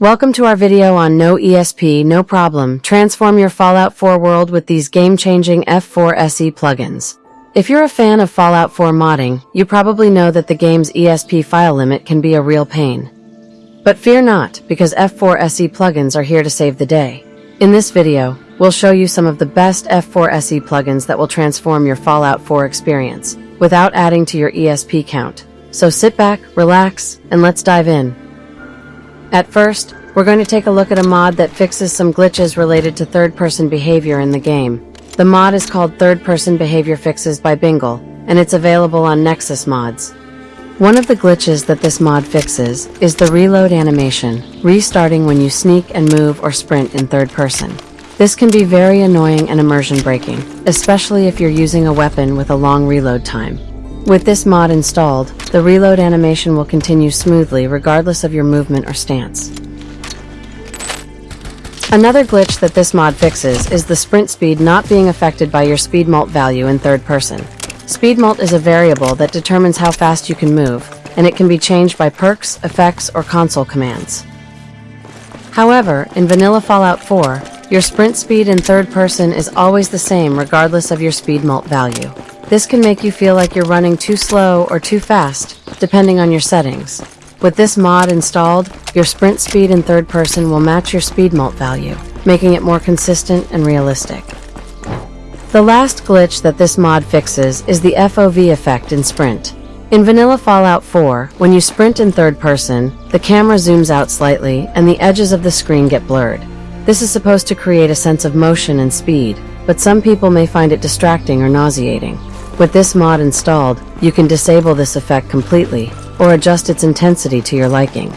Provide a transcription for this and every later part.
Welcome to our video on No ESP, No Problem. Transform your Fallout 4 world with these game-changing F4 SE plugins. If you're a fan of Fallout 4 modding, you probably know that the game's ESP file limit can be a real pain. But fear not, because F4 SE plugins are here to save the day. In this video, we'll show you some of the best F4 SE plugins that will transform your Fallout 4 experience, without adding to your ESP count. So sit back, relax, and let's dive in. At first, we're going to take a look at a mod that fixes some glitches related to third-person behavior in the game. The mod is called Third-Person Behavior Fixes by Bingle, and it's available on Nexus Mods. One of the glitches that this mod fixes is the reload animation, restarting when you sneak and move or sprint in third person. This can be very annoying and immersion breaking, especially if you're using a weapon with a long reload time. With this mod installed, the reload animation will continue smoothly regardless of your movement or stance. Another glitch that this mod fixes is the sprint speed not being affected by your speed mult value in third person. Speed mult is a variable that determines how fast you can move, and it can be changed by perks, effects, or console commands. However, in vanilla Fallout 4, your sprint speed in third person is always the same regardless of your speed mult value. This can make you feel like you're running too slow or too fast, depending on your settings. With this mod installed, your sprint speed in third person will match your speed mult value, making it more consistent and realistic. The last glitch that this mod fixes is the FOV effect in Sprint. In vanilla Fallout 4, when you sprint in third person, the camera zooms out slightly and the edges of the screen get blurred. This is supposed to create a sense of motion and speed, but some people may find it distracting or nauseating. With this mod installed, you can disable this effect completely, or adjust its intensity to your liking.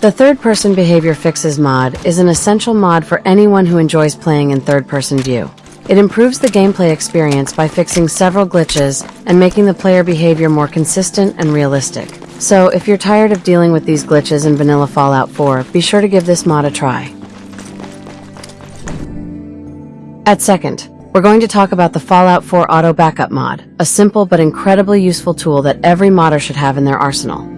The Third-Person Behavior Fixes mod is an essential mod for anyone who enjoys playing in third-person view. It improves the gameplay experience by fixing several glitches and making the player behavior more consistent and realistic. So, if you're tired of dealing with these glitches in vanilla Fallout 4, be sure to give this mod a try. At second, we're going to talk about the Fallout 4 Auto Backup mod, a simple but incredibly useful tool that every modder should have in their arsenal.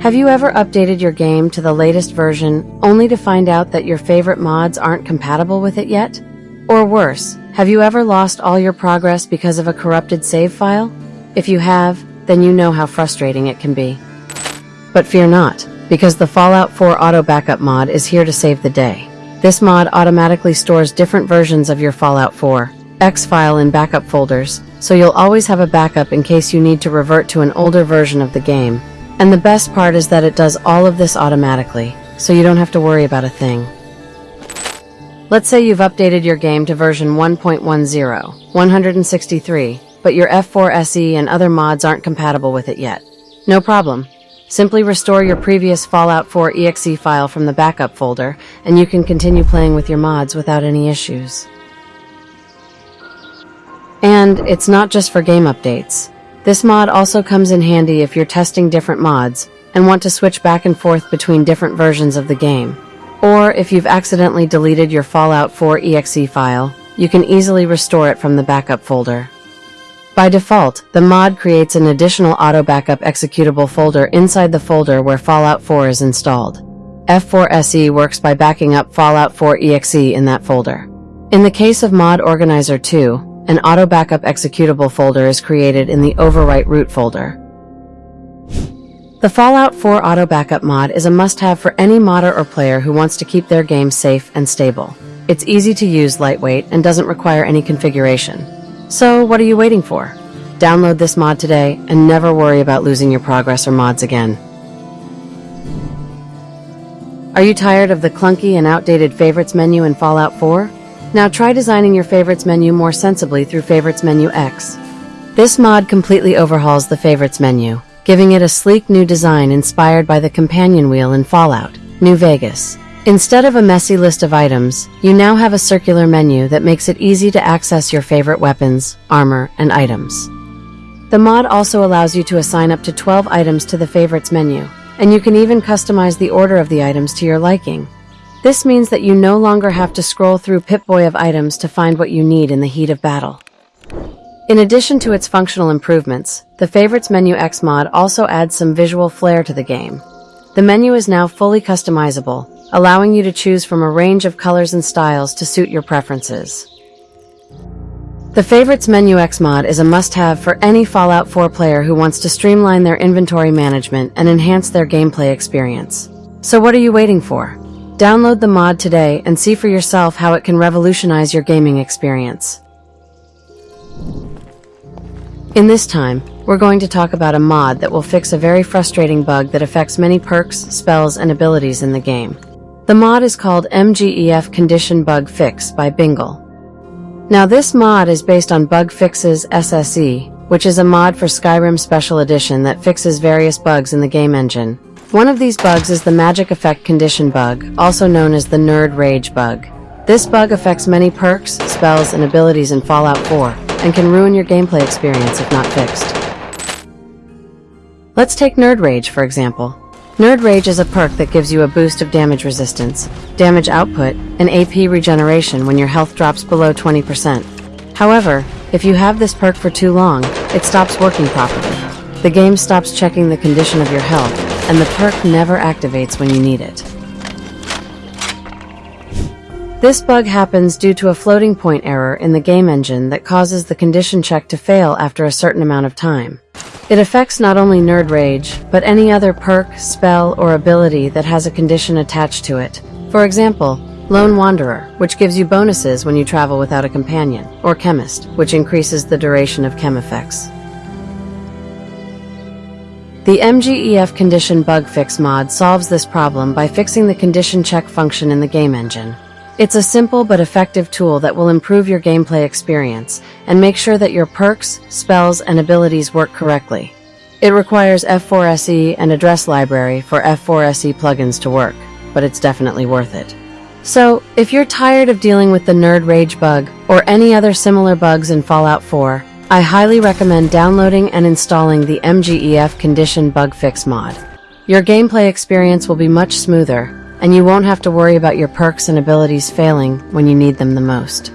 Have you ever updated your game to the latest version only to find out that your favorite mods aren't compatible with it yet? Or worse, have you ever lost all your progress because of a corrupted save file? If you have, then you know how frustrating it can be. But fear not, because the Fallout 4 Auto Backup mod is here to save the day. This mod automatically stores different versions of your Fallout 4, X file in backup folders, so you'll always have a backup in case you need to revert to an older version of the game. And the best part is that it does all of this automatically, so you don't have to worry about a thing. Let's say you've updated your game to version 1.10, 163, but your F4 SE and other mods aren't compatible with it yet. No problem. Simply restore your previous Fallout 4 exe file from the backup folder, and you can continue playing with your mods without any issues. And it's not just for game updates. This mod also comes in handy if you're testing different mods and want to switch back and forth between different versions of the game. Or if you've accidentally deleted your Fallout 4 exe file, you can easily restore it from the backup folder. By default, the mod creates an additional auto backup executable folder inside the folder where Fallout 4 is installed. F4SE works by backing up Fallout 4 exe in that folder. In the case of Mod Organizer 2, an auto backup executable folder is created in the overwrite root folder. The Fallout 4 auto backup mod is a must-have for any modder or player who wants to keep their game safe and stable. It's easy to use, lightweight, and doesn't require any configuration. So what are you waiting for? Download this mod today and never worry about losing your progress or mods again. Are you tired of the clunky and outdated favorites menu in Fallout 4? Now try designing your favorites menu more sensibly through Favorites Menu X. This mod completely overhauls the favorites menu, giving it a sleek new design inspired by the companion wheel in Fallout, New Vegas. Instead of a messy list of items, you now have a circular menu that makes it easy to access your favorite weapons, armor, and items. The mod also allows you to assign up to 12 items to the favorites menu, and you can even customize the order of the items to your liking. This means that you no longer have to scroll through Pip-Boy of items to find what you need in the heat of battle. In addition to its functional improvements, the Favorites Menu X mod also adds some visual flair to the game. The menu is now fully customizable, allowing you to choose from a range of colors and styles to suit your preferences. The Favorites Menu X mod is a must-have for any Fallout 4 player who wants to streamline their inventory management and enhance their gameplay experience. So what are you waiting for? Download the mod today and see for yourself how it can revolutionize your gaming experience. In this time, we're going to talk about a mod that will fix a very frustrating bug that affects many perks, spells, and abilities in the game. The mod is called MGEF Condition Bug Fix by Bingle. Now this mod is based on Bug Fixes SSE, which is a mod for Skyrim Special Edition that fixes various bugs in the game engine. One of these bugs is the Magic Effect Condition bug, also known as the Nerd Rage bug. This bug affects many perks, spells, and abilities in Fallout 4, and can ruin your gameplay experience if not fixed. Let's take Nerd Rage, for example. Nerd Rage is a perk that gives you a boost of damage resistance, damage output, and AP regeneration when your health drops below 20%. However, if you have this perk for too long, it stops working properly. The game stops checking the condition of your health, and the perk never activates when you need it. This bug happens due to a floating point error in the game engine that causes the condition check to fail after a certain amount of time. It affects not only Nerd Rage, but any other perk, spell, or ability that has a condition attached to it. For example, Lone Wanderer, which gives you bonuses when you travel without a companion, or Chemist, which increases the duration of chem effects. The MGEF Condition Bug Fix mod solves this problem by fixing the condition check function in the game engine. It's a simple but effective tool that will improve your gameplay experience and make sure that your perks, spells, and abilities work correctly. It requires F4SE and Address Library for F4SE plugins to work, but it's definitely worth it. So, if you're tired of dealing with the Nerd Rage bug or any other similar bugs in Fallout 4, I highly recommend downloading and installing the MGEF Condition Bug Fix mod. Your gameplay experience will be much smoother and you won't have to worry about your perks and abilities failing when you need them the most.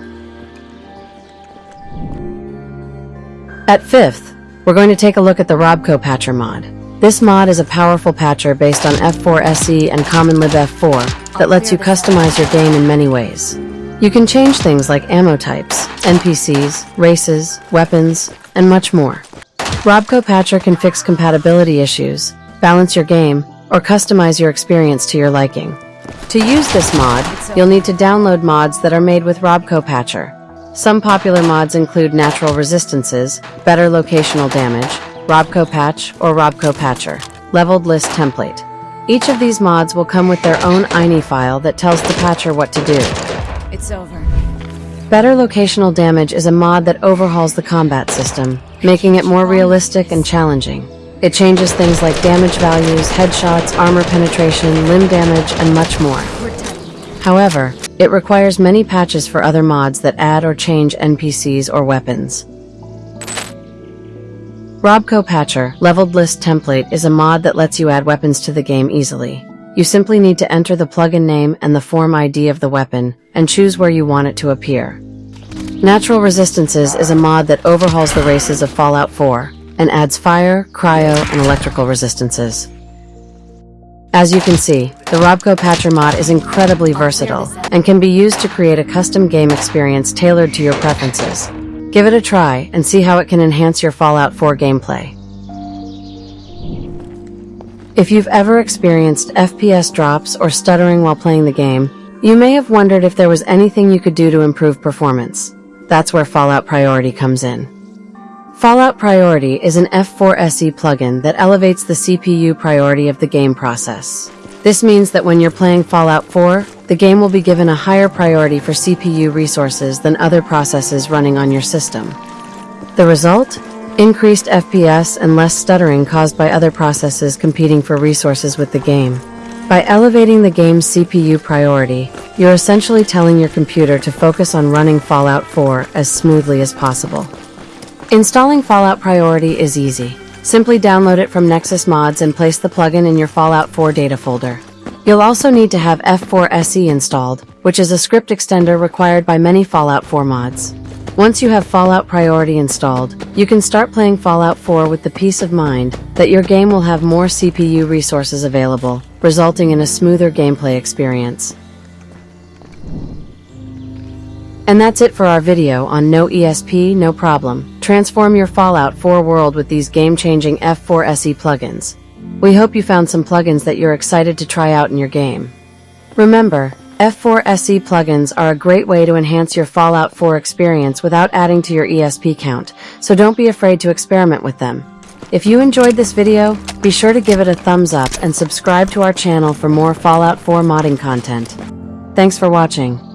At 5th, we're going to take a look at the Robco Patcher mod. This mod is a powerful patcher based on F4SE and CommonLib F4 that lets you customize your game in many ways. You can change things like ammo types, NPCs, races, weapons, and much more. Robco Patcher can fix compatibility issues, balance your game, or customize your experience to your liking. To use this mod, you'll need to download mods that are made with Robco Patcher. Some popular mods include Natural Resistances, Better Locational Damage, Robco Patch, or Robco Patcher, Leveled List Template. Each of these mods will come with their own INI file that tells the patcher what to do. It's over. Better Locational Damage is a mod that overhauls the combat system, making it more realistic and challenging. It changes things like damage values, headshots, armor penetration, limb damage, and much more. However, it requires many patches for other mods that add or change NPCs or weapons. Robco Patcher, Leveled List Template is a mod that lets you add weapons to the game easily. You simply need to enter the plugin name and the form ID of the weapon, and choose where you want it to appear. Natural Resistances is a mod that overhauls the races of Fallout 4, and adds fire, cryo, and electrical resistances. As you can see, the Robco Patcher mod is incredibly versatile and can be used to create a custom game experience tailored to your preferences. Give it a try and see how it can enhance your Fallout 4 gameplay. If you've ever experienced FPS drops or stuttering while playing the game, you may have wondered if there was anything you could do to improve performance. That's where Fallout Priority comes in. Fallout Priority is an F4SE plugin that elevates the CPU priority of the game process. This means that when you're playing Fallout 4, the game will be given a higher priority for CPU resources than other processes running on your system. The result? Increased FPS and less stuttering caused by other processes competing for resources with the game. By elevating the game's CPU priority, you're essentially telling your computer to focus on running Fallout 4 as smoothly as possible. Installing Fallout Priority is easy. Simply download it from Nexus Mods and place the plugin in your Fallout 4 data folder. You'll also need to have F4SE installed, which is a script extender required by many Fallout 4 mods. Once you have Fallout Priority installed, you can start playing Fallout 4 with the peace of mind that your game will have more CPU resources available, resulting in a smoother gameplay experience. And that's it for our video on No ESP, No Problem. Transform your Fallout 4 world with these game-changing F4 SE plugins. We hope you found some plugins that you're excited to try out in your game. Remember, F4 SE plugins are a great way to enhance your Fallout 4 experience without adding to your ESP count, so don't be afraid to experiment with them. If you enjoyed this video, be sure to give it a thumbs up and subscribe to our channel for more Fallout 4 modding content. Thanks for watching.